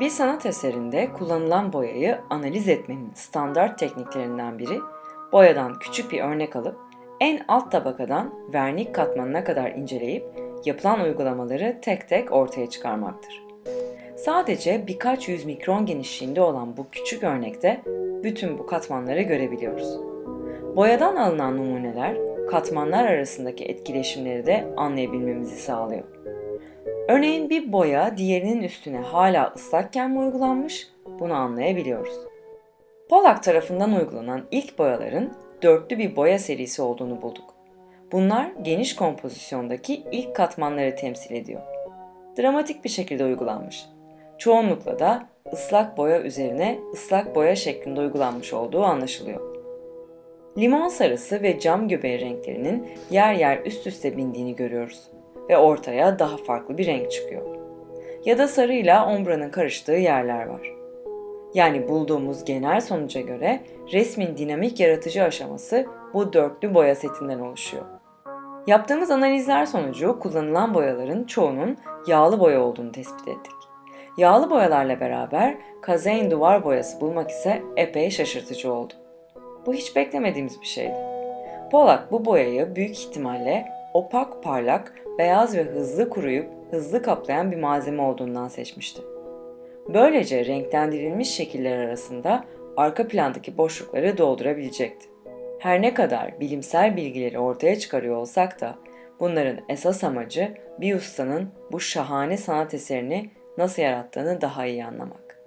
Bir sanat eserinde kullanılan boyayı analiz etmenin standart tekniklerinden biri, boyadan küçük bir örnek alıp en alt tabakadan vernik katmanına kadar inceleyip yapılan uygulamaları tek tek ortaya çıkarmaktır. Sadece birkaç yüz mikron genişliğinde olan bu küçük örnekte bütün bu katmanları görebiliyoruz. Boyadan alınan numuneler katmanlar arasındaki etkileşimleri de anlayabilmemizi sağlıyor. Örneğin bir boya diğerinin üstüne hala ıslakken mi uygulanmış bunu anlayabiliyoruz. Pollack tarafından uygulanan ilk boyaların dörtlü bir boya serisi olduğunu bulduk. Bunlar geniş kompozisyondaki ilk katmanları temsil ediyor. Dramatik bir şekilde uygulanmış. Çoğunlukla da ıslak boya üzerine ıslak boya şeklinde uygulanmış olduğu anlaşılıyor. Limon sarısı ve cam göbeği renklerinin yer yer üst üste bindiğini görüyoruz ve ortaya daha farklı bir renk çıkıyor. Ya da sarıyla ombranın karıştığı yerler var. Yani bulduğumuz genel sonuca göre resmin dinamik yaratıcı aşaması bu dörtlü boya setinden oluşuyor. Yaptığımız analizler sonucu kullanılan boyaların çoğunun yağlı boya olduğunu tespit ettik. Yağlı boyalarla beraber kazein duvar boyası bulmak ise epey şaşırtıcı oldu. Bu hiç beklemediğimiz bir şeydi. Pollack bu boyayı büyük ihtimalle opak, parlak, beyaz ve hızlı kuruyup hızlı kaplayan bir malzeme olduğundan seçmişti. Böylece renklendirilmiş şekiller arasında arka plandaki boşlukları doldurabilecekti. Her ne kadar bilimsel bilgileri ortaya çıkarıyor olsak da bunların esas amacı bir ustanın bu şahane sanat eserini nasıl yarattığını daha iyi anlamak.